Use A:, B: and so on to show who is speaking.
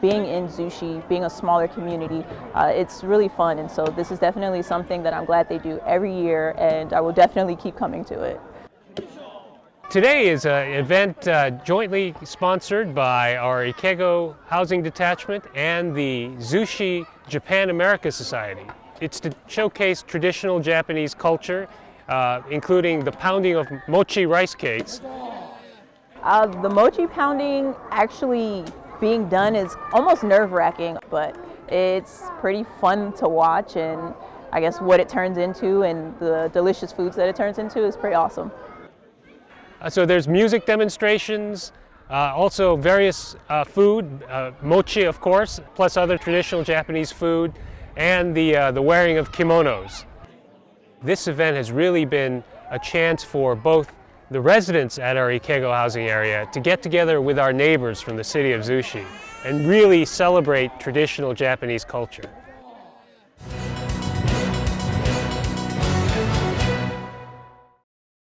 A: being in Zushi, being a smaller community, uh, it's really fun. And so this is definitely something that I'm glad they do every year and I will definitely keep coming to it.
B: Today is an event uh, jointly sponsored by our Ikego Housing Detachment and the Zushi Japan America Society. It's to showcase traditional Japanese culture, uh, including the pounding of mochi rice cakes.
A: Uh, the mochi pounding actually being done is almost nerve-wracking, but it's pretty fun to watch and I guess what it turns into and the delicious foods that it turns into is pretty awesome.
B: Uh, so there's music demonstrations, uh, also various uh, food, uh, mochi of course, plus other traditional Japanese food, and the, uh, the wearing of kimonos. This event has really been a chance for both the residents at our Ikego housing area to get together with our neighbors from the city of Zushi and really celebrate traditional Japanese culture.